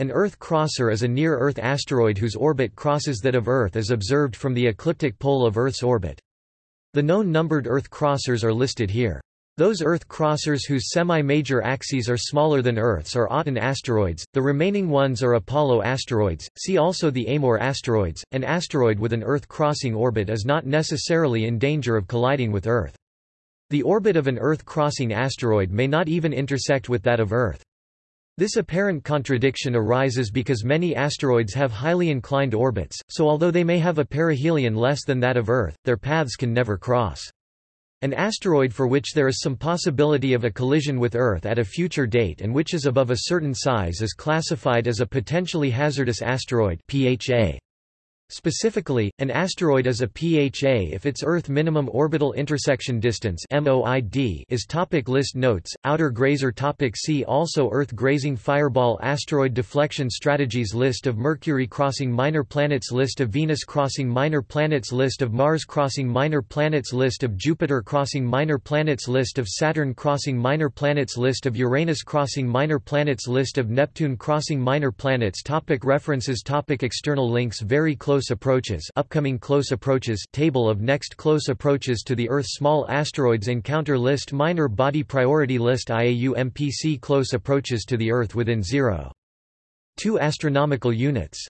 An Earth crosser is a near-Earth asteroid whose orbit crosses that of Earth as observed from the ecliptic pole of Earth's orbit. The known numbered Earth crossers are listed here. Those Earth crossers whose semi-major axes are smaller than Earth's are Aten asteroids, the remaining ones are Apollo asteroids. See also the Amor asteroids. An asteroid with an Earth-crossing orbit is not necessarily in danger of colliding with Earth. The orbit of an Earth-crossing asteroid may not even intersect with that of Earth. This apparent contradiction arises because many asteroids have highly inclined orbits, so although they may have a perihelion less than that of Earth, their paths can never cross. An asteroid for which there is some possibility of a collision with Earth at a future date and which is above a certain size is classified as a potentially hazardous asteroid PHA. Specifically, an asteroid is a PHA if its Earth minimum orbital intersection distance (MOID) is topic List notes. Outer grazer topic See also Earth grazing fireball asteroid deflection strategies List of Mercury crossing minor planets List of Venus crossing minor planets List of Mars crossing minor planets List of Jupiter crossing minor planets List of Saturn crossing minor planets List of Uranus crossing minor planets List of Neptune crossing minor planets topic References topic External links Very close close approaches upcoming close approaches table of next close approaches to the Earth Small asteroids encounter list Minor body priority list IAU MPC close approaches to the Earth within 0. 2 astronomical units